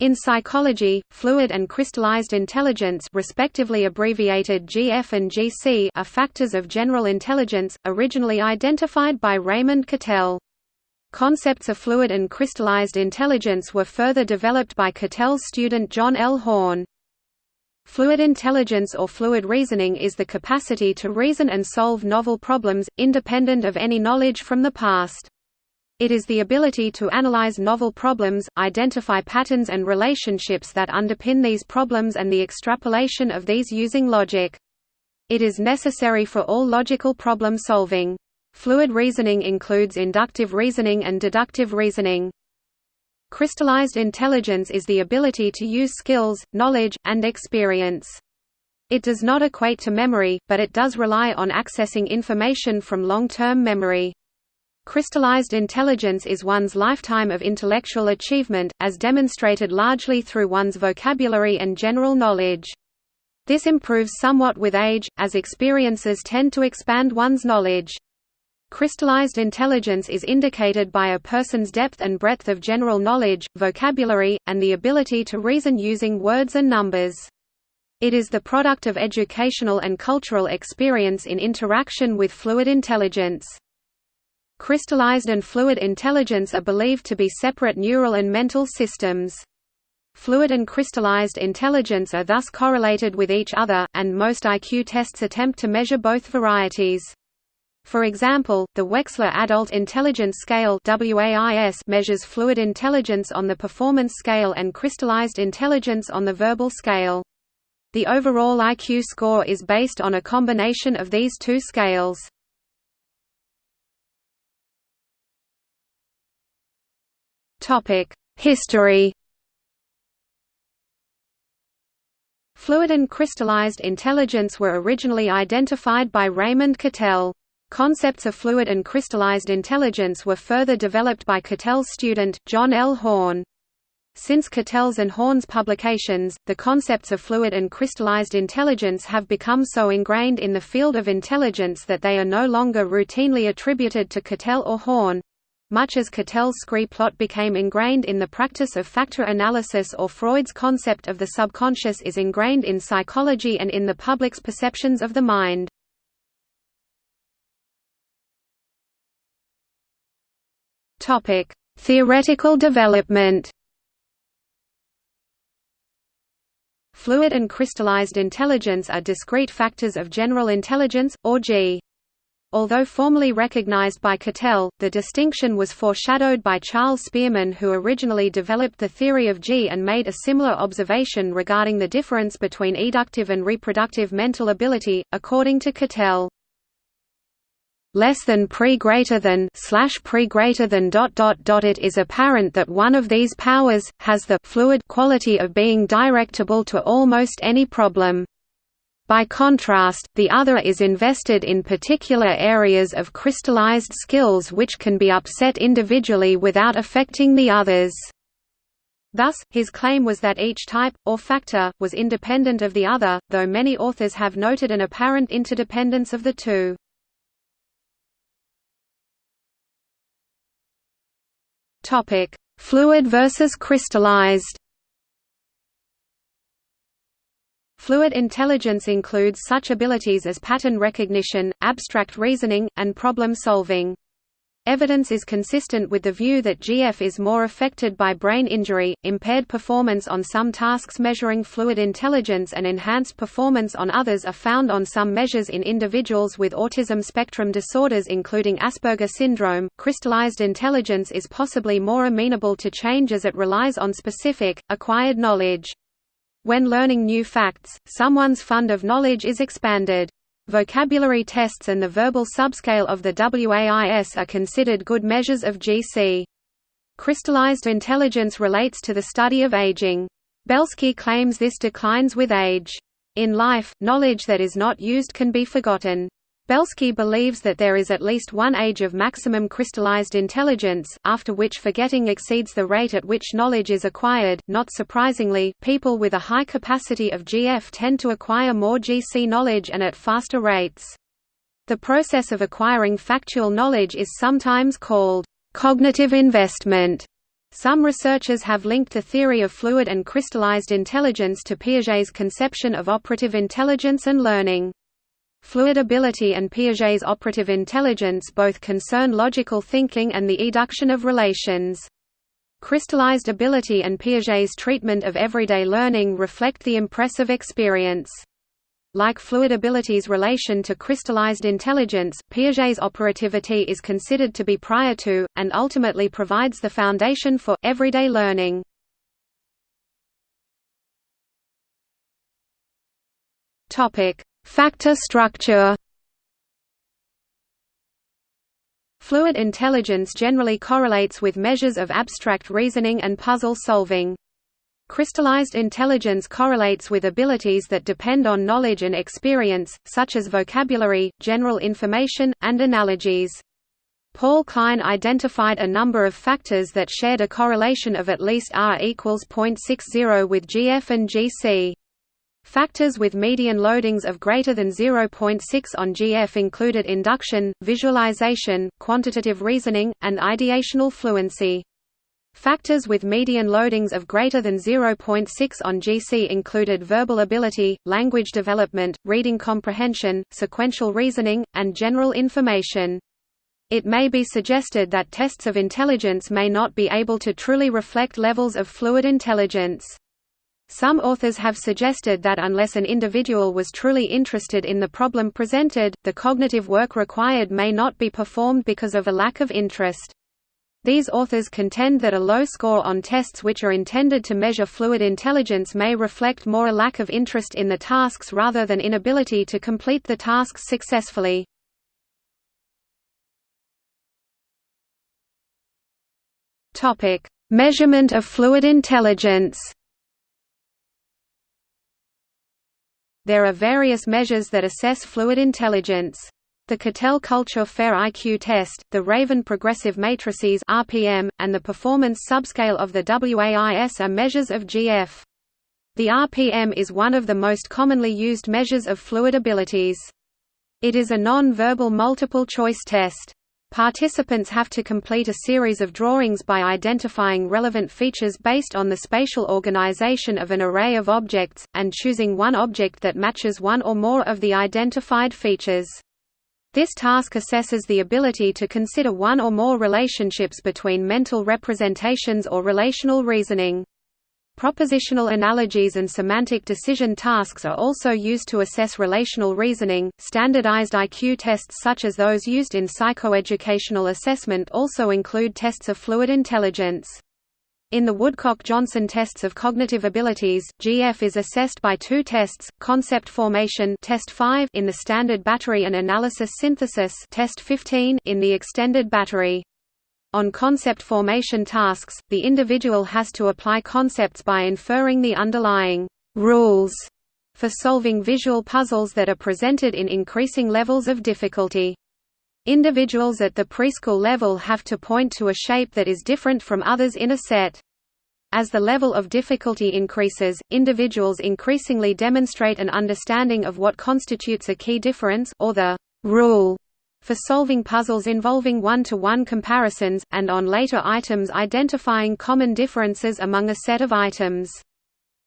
In psychology, fluid and crystallized intelligence respectively abbreviated GF and GC are factors of general intelligence, originally identified by Raymond Cattell. Concepts of fluid and crystallized intelligence were further developed by Cattell's student John L. Horn. Fluid intelligence or fluid reasoning is the capacity to reason and solve novel problems, independent of any knowledge from the past. It is the ability to analyze novel problems, identify patterns and relationships that underpin these problems and the extrapolation of these using logic. It is necessary for all logical problem solving. Fluid reasoning includes inductive reasoning and deductive reasoning. Crystallized intelligence is the ability to use skills, knowledge, and experience. It does not equate to memory, but it does rely on accessing information from long-term memory. Crystallized intelligence is one's lifetime of intellectual achievement, as demonstrated largely through one's vocabulary and general knowledge. This improves somewhat with age, as experiences tend to expand one's knowledge. Crystallized intelligence is indicated by a person's depth and breadth of general knowledge, vocabulary, and the ability to reason using words and numbers. It is the product of educational and cultural experience in interaction with fluid intelligence. Crystallized and fluid intelligence are believed to be separate neural and mental systems. Fluid and crystallized intelligence are thus correlated with each other, and most IQ tests attempt to measure both varieties. For example, the Wechsler Adult Intelligence Scale measures fluid intelligence on the performance scale and crystallized intelligence on the verbal scale. The overall IQ score is based on a combination of these two scales. History Fluid and crystallized intelligence were originally identified by Raymond Cattell. Concepts of fluid and crystallized intelligence were further developed by Cattell's student, John L. Horn. Since Cattell's and Horn's publications, the concepts of fluid and crystallized intelligence have become so ingrained in the field of intelligence that they are no longer routinely attributed to Cattell or Horn, much as Cattell's scree plot became ingrained in the practice of factor analysis or Freud's concept of the subconscious is ingrained in psychology and in the public's perceptions of the mind. Theoretical development Fluid and crystallized intelligence are discrete factors of general intelligence, or G. Although formally recognized by Cattell, the distinction was foreshadowed by Charles Spearman who originally developed the theory of G and made a similar observation regarding the difference between eductive and reproductive mental ability, according to Cattell. Less than pre greater than slash pre greater than dot dot dot it is apparent that one of these powers has the fluid quality of being directable to almost any problem. By contrast, the other is invested in particular areas of crystallized skills which can be upset individually without affecting the others. Thus, his claim was that each type, or factor, was independent of the other, though many authors have noted an apparent interdependence of the two. Fluid versus crystallized Fluid intelligence includes such abilities as pattern recognition, abstract reasoning, and problem solving. Evidence is consistent with the view that GF is more affected by brain injury, impaired performance on some tasks measuring fluid intelligence and enhanced performance on others are found on some measures in individuals with autism spectrum disorders including Asperger syndrome. Crystallized intelligence is possibly more amenable to change as it relies on specific, acquired knowledge. When learning new facts, someone's fund of knowledge is expanded. Vocabulary tests and the verbal subscale of the WAIS are considered good measures of GC. Crystallized intelligence relates to the study of aging. Belsky claims this declines with age. In life, knowledge that is not used can be forgotten. Belsky believes that there is at least one age of maximum crystallized intelligence, after which forgetting exceeds the rate at which knowledge is acquired. Not surprisingly, people with a high capacity of GF tend to acquire more GC knowledge and at faster rates. The process of acquiring factual knowledge is sometimes called cognitive investment Some researchers have linked the theory of fluid and crystallized intelligence to Piaget's conception of operative intelligence and learning. Fluid ability and Piaget's operative intelligence both concern logical thinking and the eduction of relations. Crystallized ability and Piaget's treatment of everyday learning reflect the impressive experience. Like fluid ability's relation to crystallized intelligence, Piaget's operativity is considered to be prior to, and ultimately provides the foundation for, everyday learning. Factor structure Fluid intelligence generally correlates with measures of abstract reasoning and puzzle solving. Crystallized intelligence correlates with abilities that depend on knowledge and experience, such as vocabulary, general information, and analogies. Paul Kline identified a number of factors that shared a correlation of at least R equals 0.60 with GF and GC. Factors with median loadings of greater than 0.6 on GF included induction, visualization, quantitative reasoning, and ideational fluency. Factors with median loadings of greater than 0.6 on GC included verbal ability, language development, reading comprehension, sequential reasoning, and general information. It may be suggested that tests of intelligence may not be able to truly reflect levels of fluid intelligence. Some authors have suggested that unless an individual was truly interested in the problem presented, the cognitive work required may not be performed because of a lack of interest. These authors contend that a low score on tests which are intended to measure fluid intelligence may reflect more a lack of interest in the tasks rather than inability to complete the tasks successfully. Measurement of fluid intelligence There are various measures that assess fluid intelligence. The Cattell Culture Fair IQ test, the Raven Progressive Matrices (RPM), and the performance subscale of the WAIS are measures of GF. The RPM is one of the most commonly used measures of fluid abilities. It is a non-verbal multiple-choice test. Participants have to complete a series of drawings by identifying relevant features based on the spatial organization of an array of objects, and choosing one object that matches one or more of the identified features. This task assesses the ability to consider one or more relationships between mental representations or relational reasoning. Propositional analogies and semantic decision tasks are also used to assess relational reasoning. Standardized IQ tests such as those used in psychoeducational assessment also include tests of fluid intelligence. In the Woodcock-Johnson tests of cognitive abilities, GF is assessed by two tests: concept formation test 5 in the standard battery and analysis synthesis test 15 in the extended battery. On concept formation tasks, the individual has to apply concepts by inferring the underlying rules for solving visual puzzles that are presented in increasing levels of difficulty. Individuals at the preschool level have to point to a shape that is different from others in a set. As the level of difficulty increases, individuals increasingly demonstrate an understanding of what constitutes a key difference or the rule for solving puzzles involving one-to-one -one comparisons, and on later items identifying common differences among a set of items.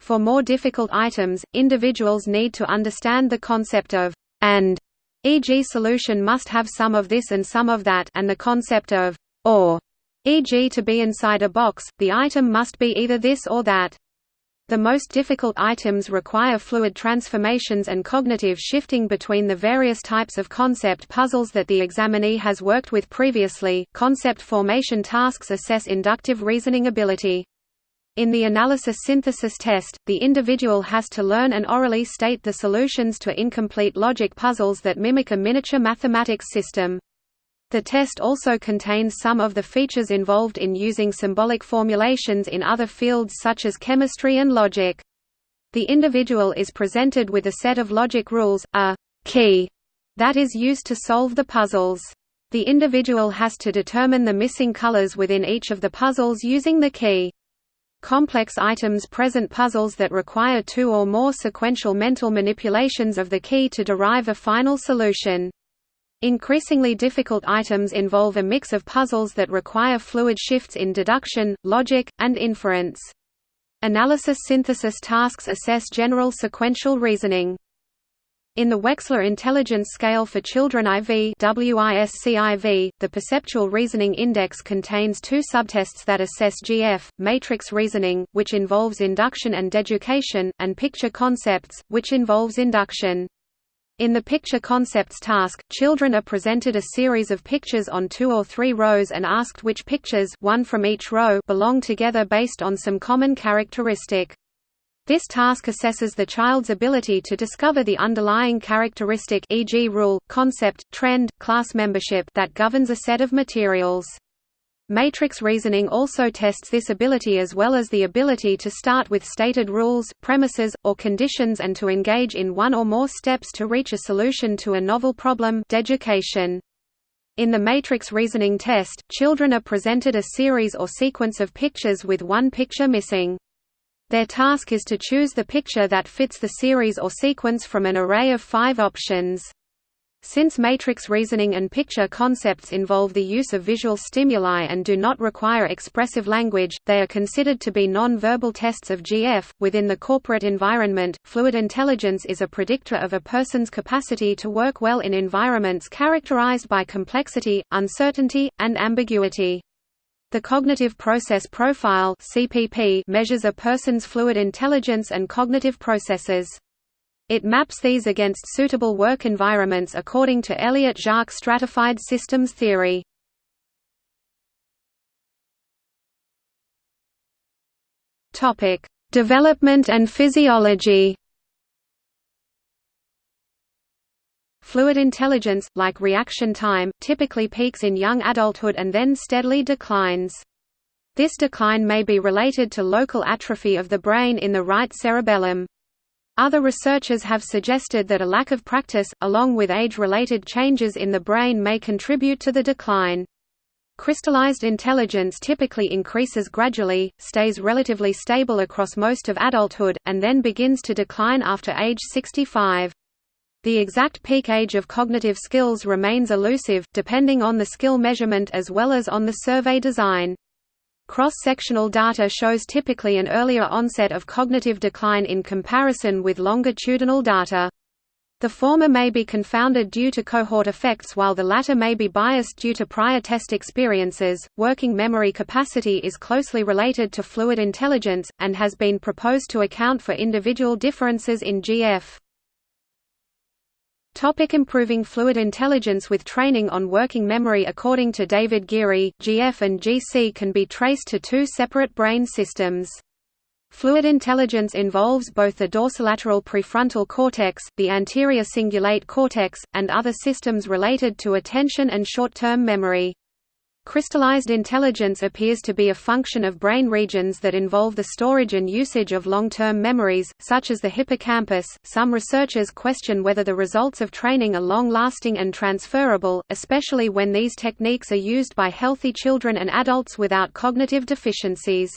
For more difficult items, individuals need to understand the concept of «and», e.g. solution must have some of this and some of that and the concept of «or», e.g. to be inside a box, the item must be either this or that. The most difficult items require fluid transformations and cognitive shifting between the various types of concept puzzles that the examinee has worked with previously. Concept formation tasks assess inductive reasoning ability. In the analysis synthesis test, the individual has to learn and orally state the solutions to incomplete logic puzzles that mimic a miniature mathematics system. The test also contains some of the features involved in using symbolic formulations in other fields such as chemistry and logic. The individual is presented with a set of logic rules, a key, that is used to solve the puzzles. The individual has to determine the missing colors within each of the puzzles using the key. Complex items present puzzles that require two or more sequential mental manipulations of the key to derive a final solution. Increasingly difficult items involve a mix of puzzles that require fluid shifts in deduction, logic, and inference. Analysis synthesis tasks assess general sequential reasoning. In the Wechsler Intelligence Scale for Children IV WISC-IV, the Perceptual Reasoning Index contains two subtests that assess GF, matrix reasoning, which involves induction and deduction, and picture concepts, which involves induction. In the picture concepts task, children are presented a series of pictures on two or three rows and asked which pictures one from each row belong together based on some common characteristic. This task assesses the child's ability to discover the underlying characteristic e.g. rule, concept, trend, class membership that governs a set of materials. Matrix reasoning also tests this ability as well as the ability to start with stated rules, premises, or conditions and to engage in one or more steps to reach a solution to a novel problem. In the matrix reasoning test, children are presented a series or sequence of pictures with one picture missing. Their task is to choose the picture that fits the series or sequence from an array of five options. Since matrix reasoning and picture concepts involve the use of visual stimuli and do not require expressive language, they are considered to be non-verbal tests of GF. Within the corporate environment, fluid intelligence is a predictor of a person's capacity to work well in environments characterized by complexity, uncertainty, and ambiguity. The Cognitive Process Profile (CPP) measures a person's fluid intelligence and cognitive processes. It maps these against suitable work environments according to Elliott-Jaques stratified systems theory. Topic: Development and physiology. Fluid intelligence, like reaction time, typically peaks in young adulthood and then steadily declines. This decline may be related to local atrophy of the brain in the right cerebellum. Other researchers have suggested that a lack of practice, along with age-related changes in the brain may contribute to the decline. Crystallized intelligence typically increases gradually, stays relatively stable across most of adulthood, and then begins to decline after age 65. The exact peak age of cognitive skills remains elusive, depending on the skill measurement as well as on the survey design. Cross-sectional data shows typically an earlier onset of cognitive decline in comparison with longitudinal data. The former may be confounded due to cohort effects while the latter may be biased due to prior test experiences. Working memory capacity is closely related to fluid intelligence, and has been proposed to account for individual differences in GF. Topic improving fluid intelligence With training on working memory According to David Geary, GF and GC can be traced to two separate brain systems. Fluid intelligence involves both the dorsolateral prefrontal cortex, the anterior cingulate cortex, and other systems related to attention and short-term memory. Crystallized intelligence appears to be a function of brain regions that involve the storage and usage of long-term memories, such as the hippocampus. Some researchers question whether the results of training are long-lasting and transferable, especially when these techniques are used by healthy children and adults without cognitive deficiencies.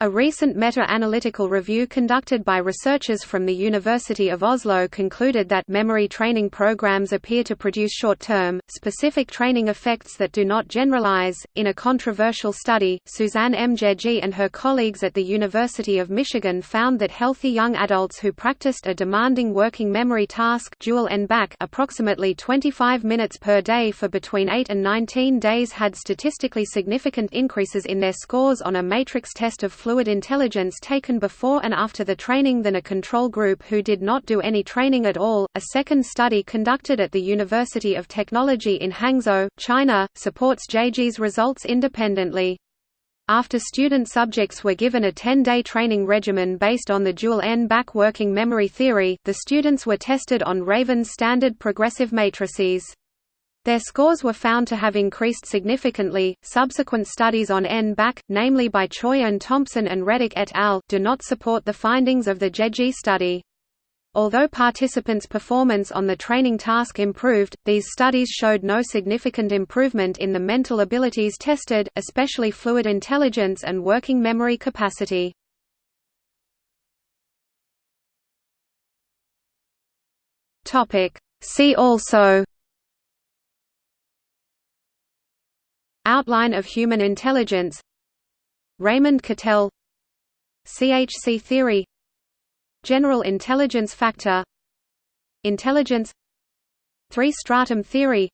A recent meta-analytical review conducted by researchers from the University of Oslo concluded that memory training programs appear to produce short-term, specific training effects that do not generalize. In a controversial study, Susanne Jaeggi and her colleagues at the University of Michigan found that healthy young adults who practiced a demanding working memory task dual N-back approximately 25 minutes per day for between 8 and 19 days had statistically significant increases in their scores on a matrix test of fluid intelligence taken before and after the training than a control group who did not do any training at all. A second study conducted at the University of Technology in Hangzhou, China, supports Jaeggi's results independently. After student subjects were given a 10-day training regimen based on the dual N-back working memory theory, the students were tested on Raven's standard progressive matrices. Their scores were found to have increased significantly. Subsequent studies on N-back, namely by Choi and Thompson and Redick et al., do not support the findings of the Jaeggi study. Although participants' performance on the training task improved, these studies showed no significant improvement in the mental abilities tested, especially fluid intelligence and working memory capacity. See also Outline of human intelligence. Raymond Cattell. CHC theory. General intelligence factor. Intelligence. Three-stratum theory.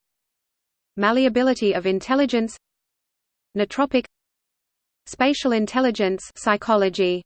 Malleability of intelligence. Nootropic. Spatial intelligence. Psychology